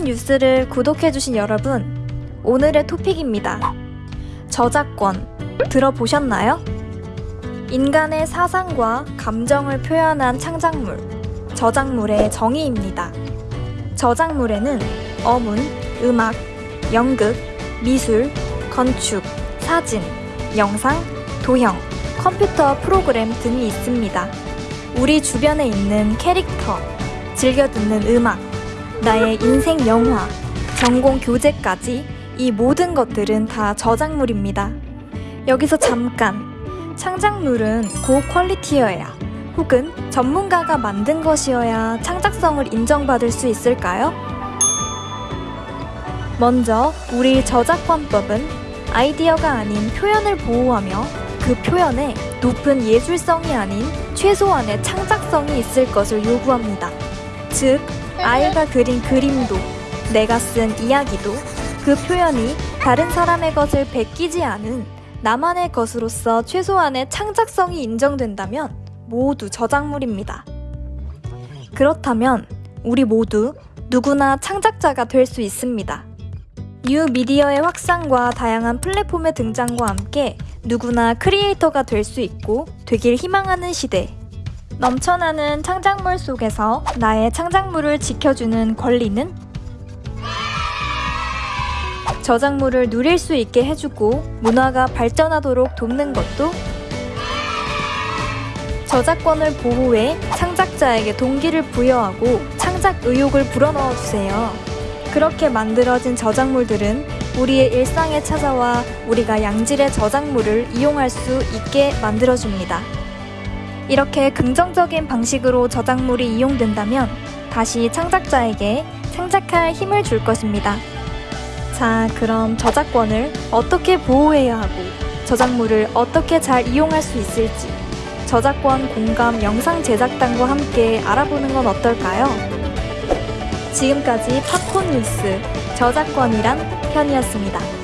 팝콘 뉴스를 구독해주신 여러분, 오늘의 토픽입니다. 저작권, 들어보셨나요? 인간의 사상과 감정을 표현한 창작물, 저작물의 정의입니다. 저작물에는 어문, 음악, 연극, 미술, 건축, 사진, 영상, 도형, 컴퓨터 프로그램 등이 있습니다. 우리 주변에 있는 캐릭터, 즐겨 듣는 음악, 나의 인생 영화, 전공 교재까지 이 모든 것들은 다 저작물입니다. 여기서 잠깐, 창작물은 고퀄리티여야 혹은 전문가가 만든 것이어야 창작성을 인정받을 수 있을까요? 먼저 우리 저작권법은 아이디어가 아닌 표현을 보호하며 그 표현에 높은 예술성이 아닌 최소한의 창작성이 있을 것을 요구합니다. 즉, 아이가 그린 그림도, 내가 쓴 이야기도 그 표현이 다른 사람의 것을 베끼지 않은 나만의 것으로서 최소한의 창작성이 인정된다면 모두 저작물입니다. 그렇다면 우리 모두 누구나 창작자가 될 수 있습니다. 뉴 미디어의 확산과 다양한 플랫폼의 등장과 함께 누구나 크리에이터가 될 수 있고 되길 희망하는 시대. 넘쳐나는 창작물 속에서 나의 창작물을 지켜주는 권리는 저작물을 누릴 수 있게 해주고 문화가 발전하도록 돕는 것도 저작권을 보호해 창작자에게 동기를 부여하고 창작 의욕을 불어넣어 주세요. 그렇게 만들어진 저작물들은 우리의 일상에 찾아와 우리가 양질의 저작물을 이용할 수 있게 만들어줍니다. 이렇게 긍정적인 방식으로 저작물이 이용된다면 다시 창작자에게 창작할 힘을 줄 것입니다. 자, 그럼 저작권을 어떻게 보호해야 하고 저작물을 어떻게 잘 이용할 수 있을지 저작권 공감 영상 제작단과 함께 알아보는 건 어떨까요? 지금까지 팝콘 뉴스 저작권이란 편이었습니다.